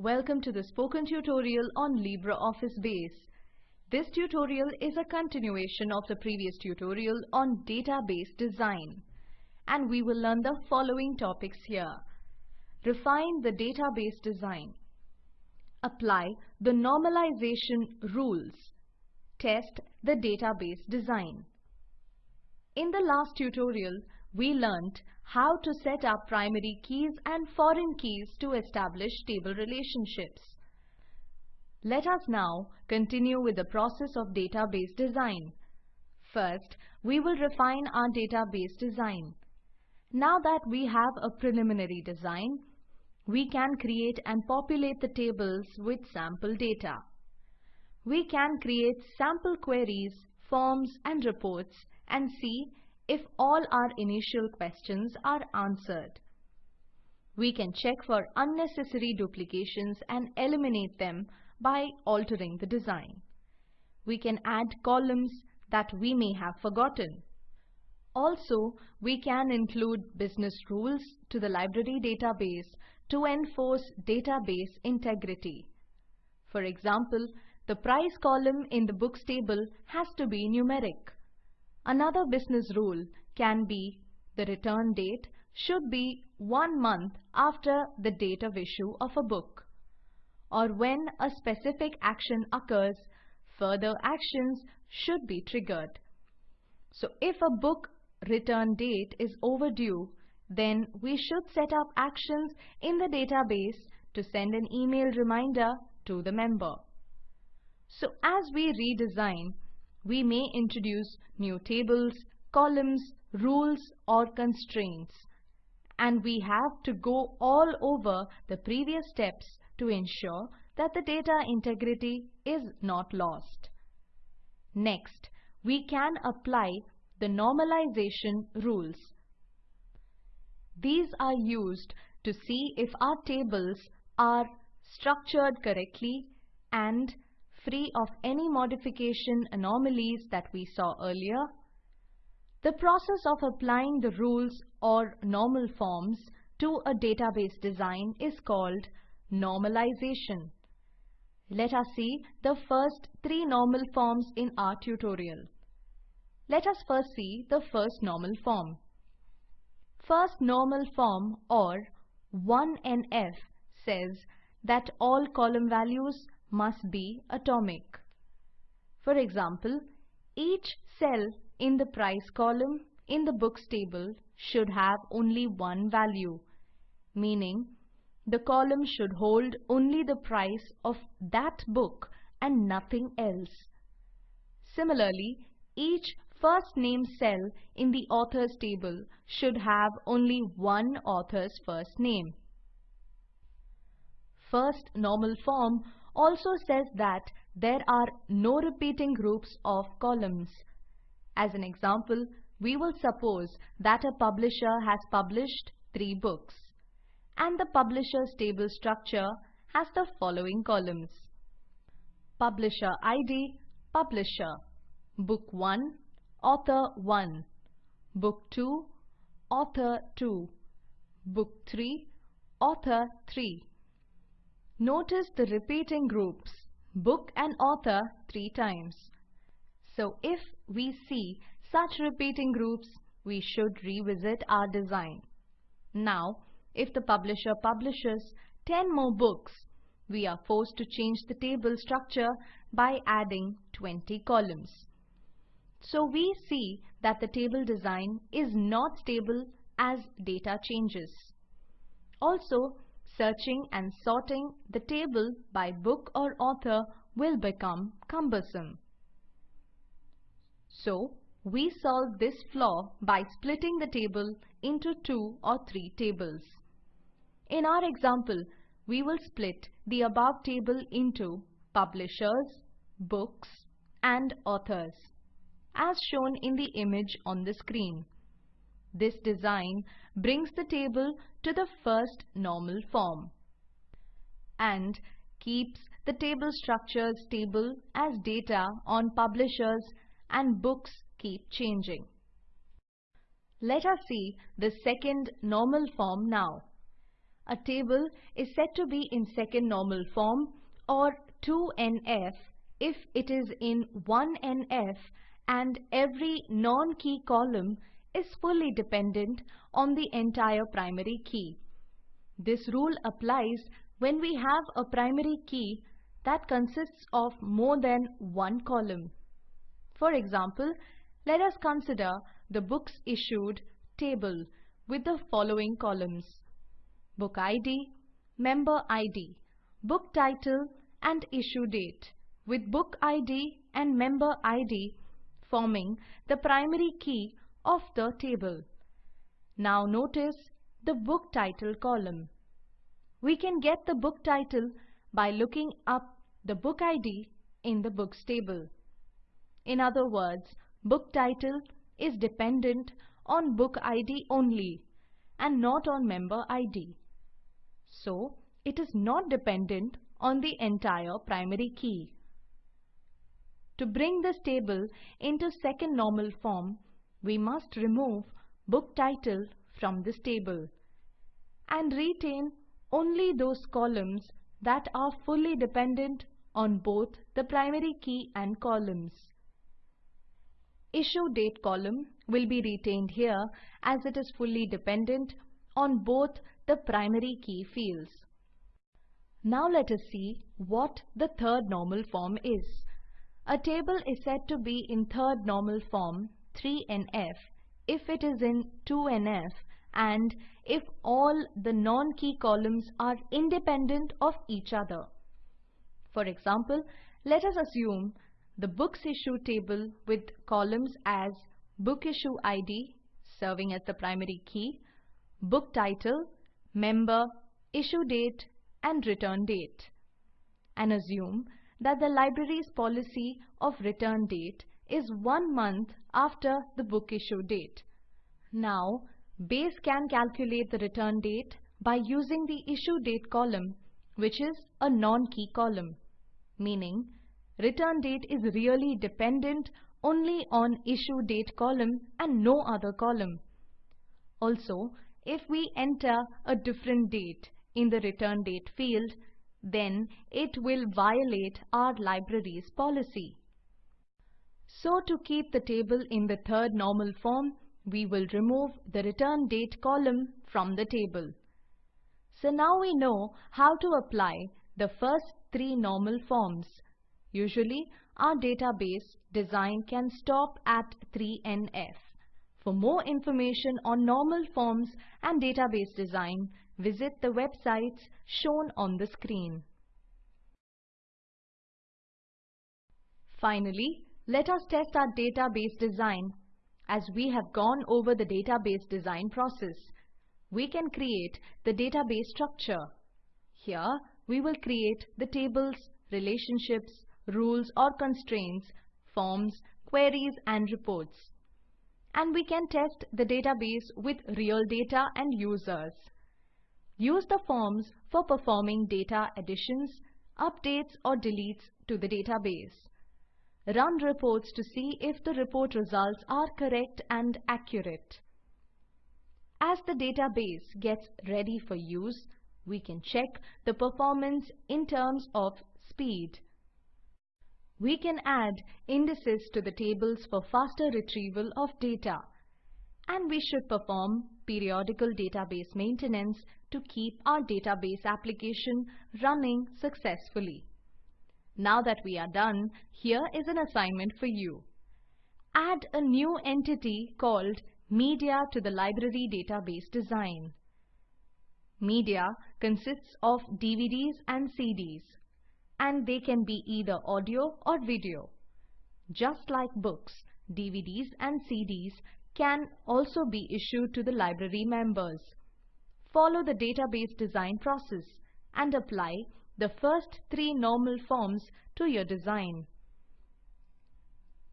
Welcome to the spoken tutorial on LibreOffice Base. This tutorial is a continuation of the previous tutorial on database design. And we will learn the following topics here. Refine the database design. Apply the normalization rules. Test the database design. In the last tutorial, we learnt how to set up primary keys and foreign keys to establish table relationships. Let us now continue with the process of database design. First, we will refine our database design. Now that we have a preliminary design, we can create and populate the tables with sample data. We can create sample queries, forms and reports and see if all our initial questions are answered. We can check for unnecessary duplications and eliminate them by altering the design. We can add columns that we may have forgotten. Also, we can include business rules to the library database to enforce database integrity. For example, the price column in the books table has to be numeric. Another business rule can be the return date should be one month after the date of issue of a book. Or when a specific action occurs, further actions should be triggered. So if a book return date is overdue, then we should set up actions in the database to send an email reminder to the member. So as we redesign, we may introduce new tables, columns, rules or constraints. And we have to go all over the previous steps to ensure that the data integrity is not lost. Next, we can apply the normalization rules. These are used to see if our tables are structured correctly and free of any modification anomalies that we saw earlier. The process of applying the rules or normal forms to a database design is called normalization. Let us see the first three normal forms in our tutorial. Let us first see the first normal form. First normal form or 1NF says that all column values must be atomic. For example, each cell in the price column in the books table should have only one value, meaning the column should hold only the price of that book and nothing else. Similarly, each first name cell in the authors table should have only one author's first name. First normal form also says that there are no repeating groups of columns. As an example, we will suppose that a publisher has published three books and the publisher's table structure has the following columns. Publisher ID, Publisher, Book 1, Author 1, Book 2, Author 2, Book 3, Author 3. Notice the repeating groups, book and author three times. So if we see such repeating groups, we should revisit our design. Now, if the publisher publishes 10 more books, we are forced to change the table structure by adding 20 columns. So we see that the table design is not stable as data changes. Also, searching and sorting the table by book or author will become cumbersome. So, we solve this flaw by splitting the table into two or three tables. In our example, we will split the above table into publishers, books and authors as shown in the image on the screen. This design brings the table to the first normal form and keeps the table structure stable as data on publishers and books keep changing. Let us see the second normal form now. a table is said to be in second normal form or 2NF if it is in 1NF and every non-key column is fully dependent on the entire primary key. This rule applies when we have a primary key that consists of more than one column. For example, let us consider the books issued table with the following columns. Book ID, Member ID, Book Title and Issue Date with Book ID and Member ID forming the primary key of the table. Now notice the book title column. We can get the book title by looking up the book ID in the books table. In other words, book title is dependent on book ID only and not on member ID. So, it is not dependent on the entire primary key. To bring this table into second normal form, we must remove book title from this table and retain only those columns that are fully dependent on both the primary key and columns. Issue date column will be retained here as it is fully dependent on both the primary key fields. Now let us see what the third normal form is. A table is said to be in third normal form 3NF if it is in 2NF and if all the non-key columns are independent of each other. For example, let us assume the books issue table with columns as book issue ID serving as the primary key, book title, member, issue date and return date and assume that the library's policy of return date is one month after the book issue date. Now, Base can calculate the return date by using the issue date column, which is a non-key column, meaning return date is really dependent only on issue date column and no other column. Also, if we enter a different date in the return date field, then it will violate our library's policy. So to keep the table in the third normal form, we will remove the return date column from the table. So now we know how to apply the first three normal forms. Usually, our database design can stop at 3NF. For more information on normal forms and database design, visit the websites shown on the screen. Finally, let us test our database design as we have gone over the database design process, we can create the database structure. Here, we will create the tables, relationships, rules or constraints, forms, queries and reports. And we can test the database with real data and users. Use the forms for performing data additions, updates or deletes to the database. Run reports to see if the report results are correct and accurate. As the database gets ready for use, we can check the performance in terms of speed. We can add indices to the tables for faster retrieval of data. And we should perform periodical database maintenance to keep our database application running successfully. Now that we are done, here is an assignment for you. Add a new entity called Media to the library database design. Media consists of DVDs and CDs, and they can be either audio or video. Just like books, DVDs and CDs can also be issued to the library members. Follow the database design process and apply the first three normal forms to your design.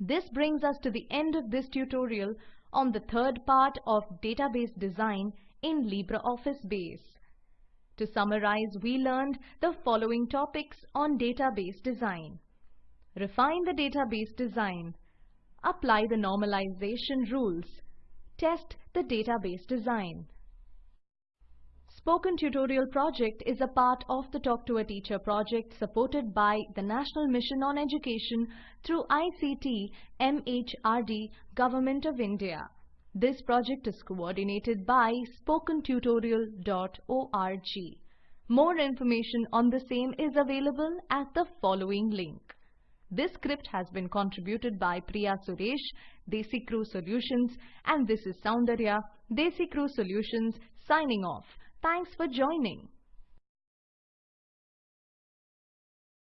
This brings us to the end of this tutorial on the third part of database design in LibreOffice Base. To summarize, we learned the following topics on database design. Refine the database design. Apply the normalization rules. Test the database design. Spoken Tutorial project is a part of the Talk to a Teacher project supported by the National Mission on Education through ICT MHRD Government of India. This project is coordinated by spokentutorial.org. More information on the same is available at the following link. This script has been contributed by Priya Suresh, DesiCrew Solutions and this is Soundarya, DesiCrew Solutions signing off. Thanks for joining.